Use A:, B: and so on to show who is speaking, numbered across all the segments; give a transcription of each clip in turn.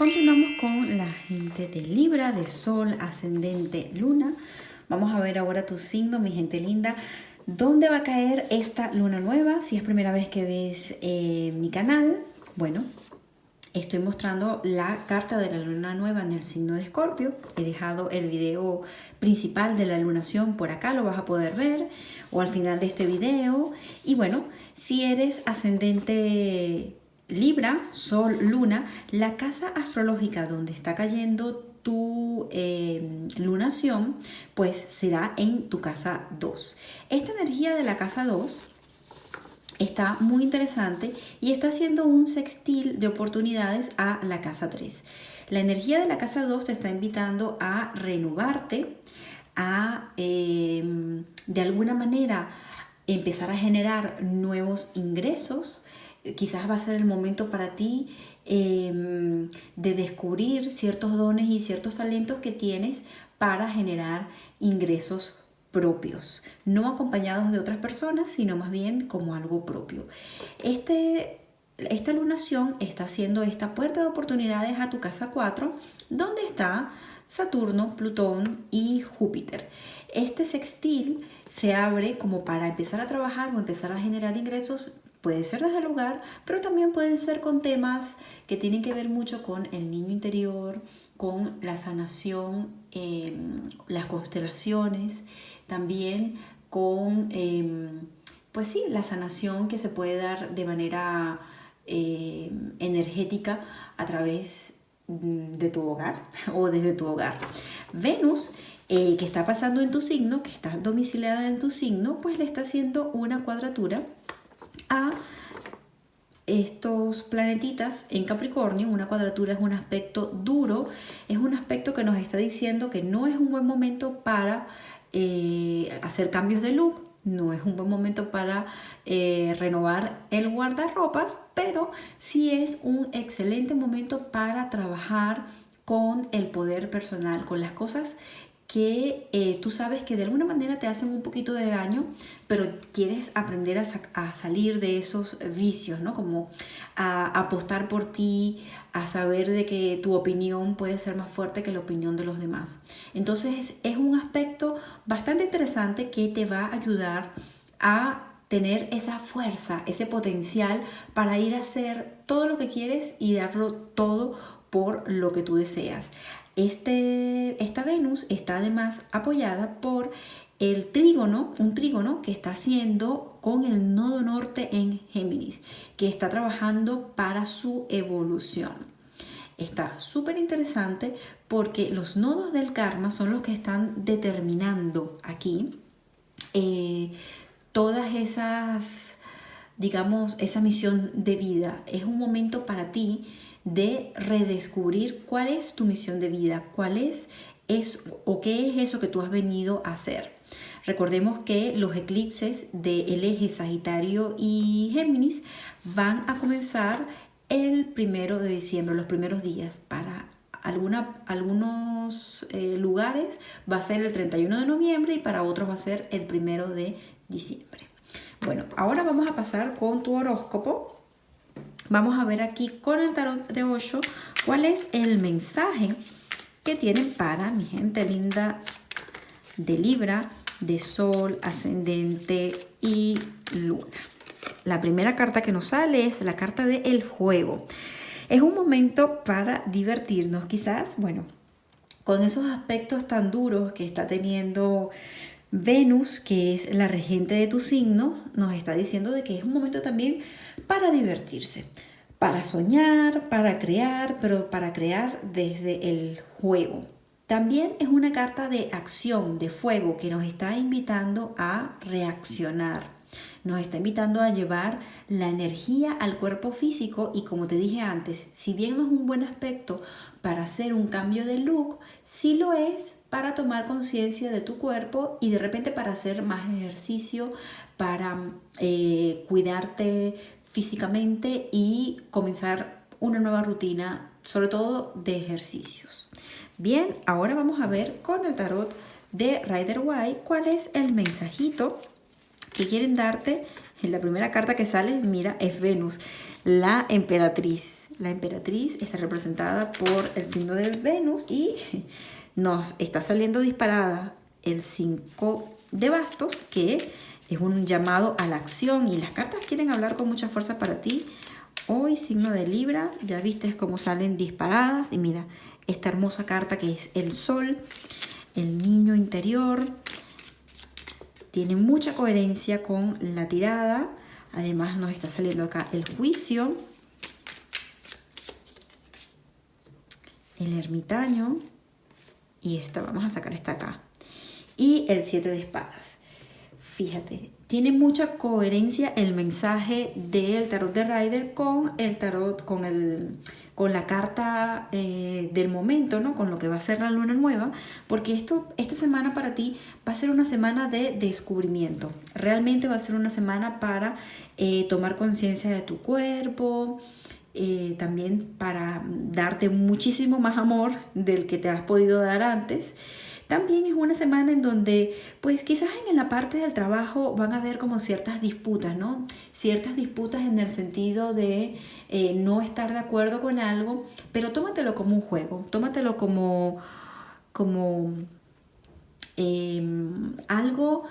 A: Continuamos con la gente de Libra, de Sol, Ascendente, Luna. Vamos a ver ahora tu signo, mi gente linda. ¿Dónde va a caer esta luna nueva? Si es primera vez que ves eh, mi canal, bueno, estoy mostrando la carta de la luna nueva en el signo de Escorpio. He dejado el video principal de la lunación por acá, lo vas a poder ver, o al final de este video. Y bueno, si eres ascendente Libra, Sol, Luna, la casa astrológica donde está cayendo tu em, lunación, pues será en tu casa 2. Esta energía de la casa 2 está muy interesante y está haciendo un sextil de oportunidades a la casa 3. La energía de la casa 2 te está invitando a renovarte, a em, de alguna manera empezar a generar nuevos ingresos, quizás va a ser el momento para ti em, de descubrir ciertos dones y ciertos talentos que tienes para generar ingresos propios, no acompañados de otras personas, sino más bien como algo propio. Este, esta lunación está haciendo esta puerta de oportunidades a tu casa 4, donde está Saturno, Plutón y Júpiter. Este sextil se abre como para empezar a trabajar o empezar a generar ingresos Puede ser desde el hogar, pero también pueden ser con temas que tienen que ver mucho con el niño interior, con la sanación, em, las constelaciones, también con, em, pues sí, la sanación que se puede dar de manera em, energética a través mm, de tu hogar o desde tu hogar. Venus eh, que está pasando en tu signo, que está domiciliada en tu signo, pues le está haciendo una cuadratura a estos planetitas en Capricornio, una cuadratura es un aspecto duro, es un aspecto que nos está diciendo que no es un buen momento para eh, hacer cambios de look, no es un buen momento para eh, renovar el guardarropas, pero sí es un excelente momento para trabajar con el poder personal, con las cosas que eh, tú sabes que de alguna manera te hacen un poquito de daño, pero quieres aprender a, salir de esos vicios, ¿no? Como a, apostar por ti, a saber de que tu opinión puede ser más fuerte que la opinión de los demás. Entonces es un aspecto bastante interesante que te va a ayudar a tener esa fuerza, ese potencial para ir a hacer todo lo que quieres y darlo todo por lo que tú deseas. Este, esta Venus está además apoyada por el trígono, un trígono que está haciendo con el nodo norte en Géminis, que está trabajando para su evolución. Está súper interesante porque los nodos del karma son los que están determinando aquí eh, todas esas, digamos, esa misión de vida. Es un momento para ti de redescubrir cuál es tu misión de vida, cuál es, es o qué es eso que tú has venido a hacer. Recordemos que los eclipses del eje Sagitario y Géminis van a comenzar el primero de diciembre, los primeros días. Para algunos eh, lugares va a ser el 31 de noviembre y para otros va a ser el primero de diciembre. Bueno, ahora vamos a pasar con tu horóscopo Vamos a ver aquí con el tarot de 8 cuál es el mensaje que tienen para mi gente linda de Libra, de Sol, Ascendente y Luna. La primera carta que nos sale es la carta de El Juego. Es un momento para divertirnos quizás, bueno, con esos aspectos tan duros que está teniendo Venus, que es la regente de tu signo, nos está diciendo de que es un momento también para divertirse, para soñar, para crear, pero para crear desde el juego. También es una carta de acción, de fuego, que nos está invitando a reaccionar. Nos está invitando a llevar la energía al cuerpo físico y como te dije antes, si bien no es un buen aspecto para hacer un cambio de look, sí lo es para tomar conciencia de tu cuerpo y de repente para hacer más ejercicio, para eh, cuidarte físicamente y comenzar una nueva rutina, sobre todo de ejercicios. Bien, ahora vamos a ver con el tarot de Rider White cuál es el mensajito que quieren darte. En la primera carta que sale, mira, es Venus, la emperatriz. la emperatriz está representada por el signo de Venus y nos está saliendo disparada el 5 de bastos, que es un llamado a la acción y las cartas quieren hablar con mucha fuerza para ti. Hoy, signo de Libra, ya viste cómo salen disparadas y mira, esta hermosa carta que es el sol, el niño interior, tiene mucha coherencia con la tirada, además nos está saliendo acá el juicio, el ermitaño. Y esta, vamos a sacar esta acá, y el siete de espadas. Fíjate, tiene mucha coherencia el mensaje del tarot de Rider con el tarot, con, el, con la carta eh, del momento, ¿no? Con lo que va a ser la luna nueva, porque esto, esta semana para ti va a ser una semana de descubrimiento. Realmente va a ser una semana para eh, tomar conciencia de tu cuerpo, eh, también para darte muchísimo más amor del que te has podido dar antes. También es una semana en donde, pues quizás en la parte del trabajo van a haber como ciertas disputas, ¿no? Ciertas disputas en el sentido de eh, no estar de acuerdo con algo, pero tómatelo como un juego, tómatelo como, como em, algo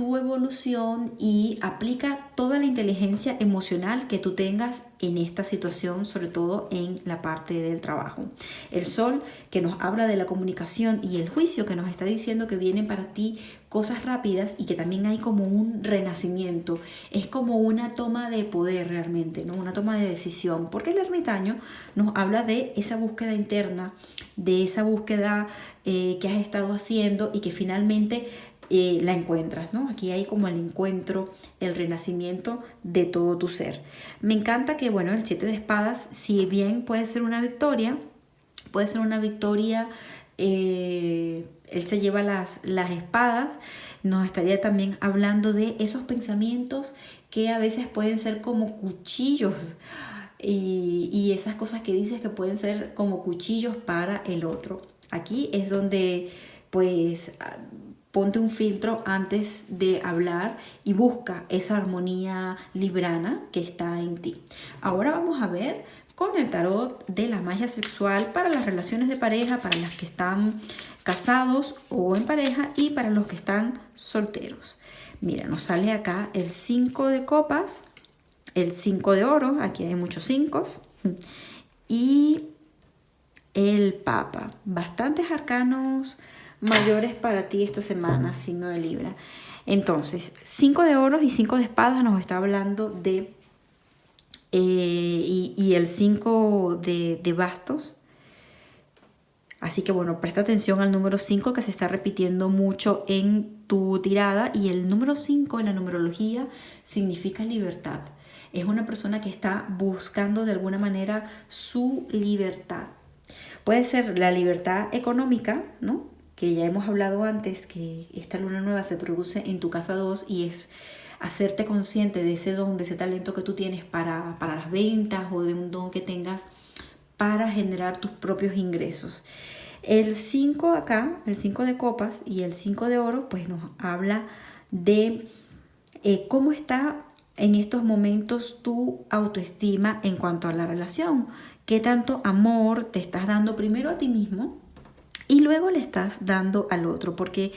A: tu evolución y aplica toda la inteligencia emocional que tú tengas en esta situación, sobre todo en la parte del trabajo. El sol que nos habla de la comunicación y el juicio que nos está diciendo que vienen para ti cosas rápidas y que también hay como un renacimiento, es como una toma de poder realmente, ¿no? una toma de decisión, porque el ermitaño nos habla de esa búsqueda interna, de esa búsqueda eh, que has estado haciendo y que finalmente la encuentras, ¿no? Aquí hay como el encuentro, el renacimiento de todo tu ser. Me encanta que, bueno, el siete de espadas, si bien puede ser una victoria, puede ser una victoria, eh, él se lleva las, las espadas, nos estaría también hablando de esos pensamientos que a veces pueden ser como cuchillos y, y, esas cosas que dices que pueden ser como cuchillos para el otro. Aquí es donde pues ponte un filtro antes de hablar y busca esa armonía librana que está en ti. Ahora vamos a ver con el tarot de la magia sexual para las relaciones de pareja, para las que están casados o en pareja y para los que están solteros. Mira, nos sale acá el 5 de copas, el 5 de oro, aquí hay muchos 5 y el papa. Bastantes arcanos mayores para ti esta semana, signo de Libra. Entonces, 5 de oros y 5 de espadas nos está hablando de... Eh, y, el 5 de, de bastos. Así que bueno, presta atención al número 5 que se está repitiendo mucho en tu tirada. Y el número 5 en la numerología significa libertad. Es una persona que está buscando de alguna manera su libertad. Puede ser la libertad económica, ¿no? Que ya hemos hablado antes, que esta luna nueva se produce en tu casa 2 y es hacerte consciente de ese don, de ese talento que tú tienes para, para las ventas o de un don que tengas para generar tus propios ingresos. El 5 acá, el 5 de copas y el 5 de oro, pues nos habla de eh, cómo está en estos momentos tu autoestima en cuanto a la relación. ¿Qué tanto amor te estás dando primero a ti mismo? Y luego le estás dando al otro, porque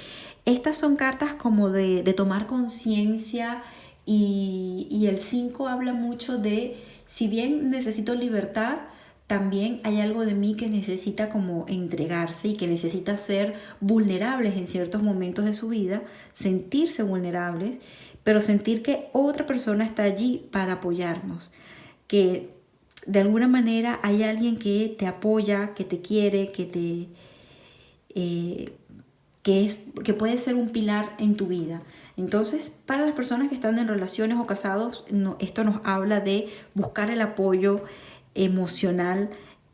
A: estas son cartas como de, tomar conciencia y, el 5 habla mucho de, si bien necesito libertad, también hay algo de mí que necesita como entregarse y que necesita ser vulnerables en ciertos momentos de su vida, sentirse vulnerables, pero sentir que otra persona está allí para apoyarnos, que de alguna manera hay alguien que te apoya, que te quiere, que te, eh, que, es, que puede ser un pilar en tu vida. Entonces, para las personas que están en relaciones o casados, esto nos habla de buscar el apoyo emocional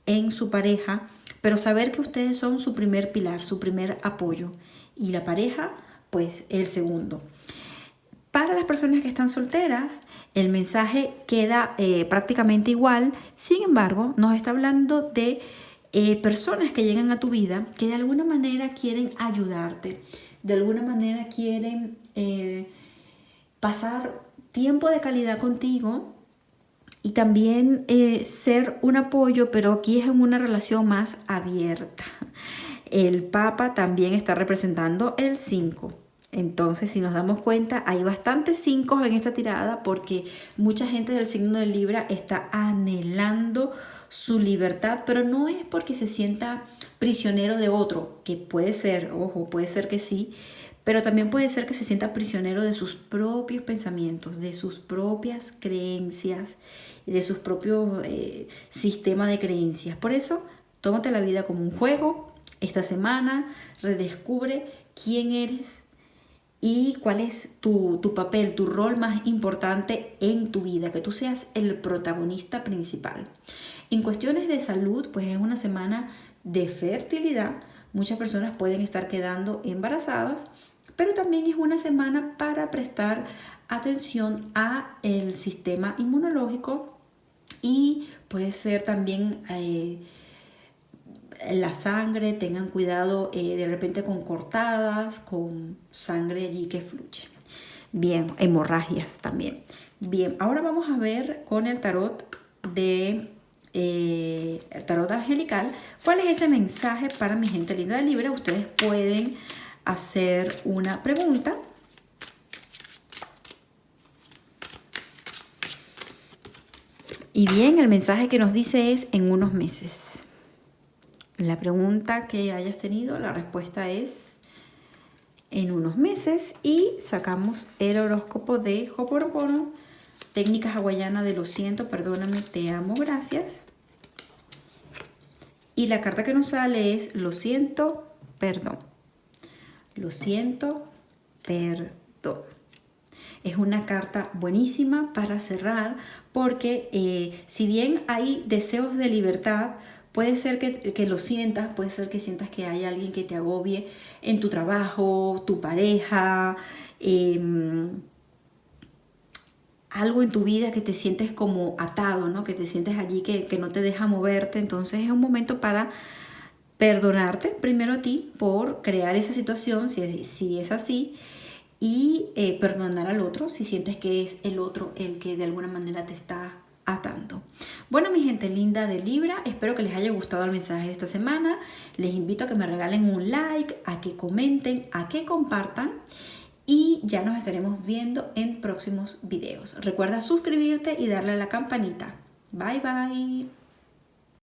A: en su pareja, pero saber que ustedes son su primer pilar, su primer apoyo y la pareja, pues el segundo. Para las personas que están solteras, el mensaje queda eh, prácticamente igual, sin embargo, nos está hablando de eh, personas que llegan a tu vida que de alguna manera quieren ayudarte, de alguna manera quieren eh, pasar tiempo de calidad contigo y también eh, ser un apoyo, pero aquí es en una relación más abierta. El Papa también está representando el 5. Entonces, si nos damos cuenta, hay bastantes 5 en esta tirada porque mucha gente del signo de Libra está anhelando su libertad, pero no es porque se sienta prisionero de otro, que puede ser, ojo, puede ser que sí, pero también puede ser que se sienta prisionero de sus propios pensamientos, de sus propias creencias, de sus propios eh, sistemas de creencias. Por eso, tómate la vida como un juego. Esta semana redescubre quién eres y cuál es tu, tu papel, tu rol más importante en tu vida, que tú seas el protagonista principal. En cuestiones de salud, pues es una semana de fertilidad. Muchas personas pueden estar quedando embarazadas pero también es una semana para prestar atención a el sistema inmunológico y puede ser también eh, la sangre, tengan cuidado eh, de repente con cortadas, con sangre allí que fluye. Bien, hemorragias también. Bien, ahora vamos a ver con el tarot de eh, tarot angelical, cuál es ese mensaje para mi gente linda de Libra. Ustedes pueden hacer una pregunta. Y bien, el mensaje que nos dice es en unos meses. La pregunta que hayas tenido, la respuesta es en unos meses y sacamos el horóscopo de Hoponopono, técnica hawaiana de lo siento, perdóname, te amo, gracias. Y la carta que nos sale es lo siento, perdón lo siento, perdón. Es una carta buenísima para cerrar porque eh, si bien hay deseos de libertad, puede ser que, lo sientas, puede ser que sientas que hay alguien que te agobie en tu trabajo, tu pareja, em, algo en tu vida que te sientes como atado, ¿no? que te sientes allí que, que no te deja moverte. Entonces es un momento para perdonarte primero a ti por crear esa situación, si, si es así, y eh, perdonar al otro si sientes que es el otro el que de alguna manera te está atando. Bueno, mi gente linda de Libra, espero que les haya gustado el mensaje de esta semana. Les invito a que me regalen un like, a que comenten, a que compartan y ya nos estaremos viendo en próximos videos. Recuerda suscribirte y darle a la campanita. Bye bye.